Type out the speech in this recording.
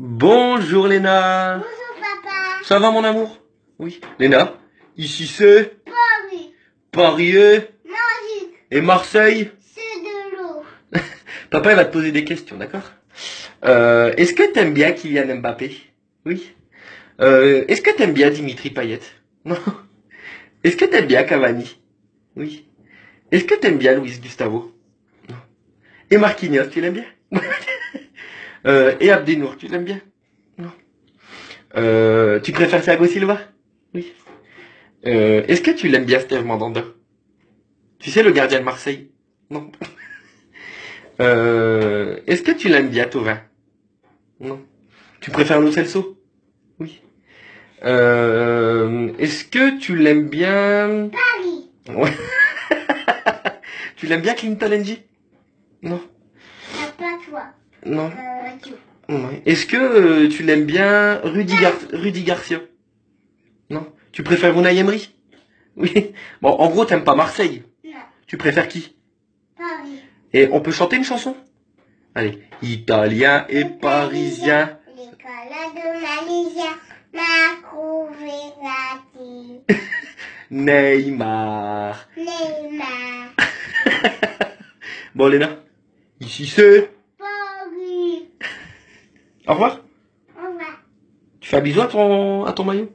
Bonjour Léna. Bonjour papa. Ça va mon amour? Oui. Léna, ici c'est Paris. Paris et- Magique. et Marseille? C'est de l'eau. Papa il va te poser des questions, d'accord? Euh, Est-ce que t'aimes bien Kylian Mbappé? Oui. Euh, Est-ce que t'aimes bien Dimitri Payet? Non. Est-ce que t'aimes bien Cavani? Oui. Est-ce que t'aimes bien Luis Gustavo? Non. Et Marquinhos, tu l'aimes bien? Euh, Et Abdenour, tu l'aimes bien? Non. Euh, tu préfères Thiago Silva? Oui. Euh, Est-ce que tu l'aimes bien Steve Mandanda? Tu sais le gardien de Marseille? Non. Euh, Est-ce que tu l'aimes bien Tovin? Non. Tu préfères Lo Celso? Oui. Euh, Est-ce que tu l'aimes bien Paris. Ouais. tu l'aimes bien Clinton NG? Non. Papa toi. Non. Euh. Ouais. Est-ce que euh, tu l'aimes bien Rudy, Gar Rudy Garcia? Non. Tu préfères Unai Emery? Oui. Bon, en gros, t'aimes pas Marseille. Non. Tu préfères qui? Paris. Et on peut chanter une chanson? Allez. Italien et parisien. L'école de Malaysia. Marco Verratti. Neymar. Neymar. Bon, Léna. Ici c'est. Au revoir. Au revoir. Tu fais un bisou à ton, à ton maillot?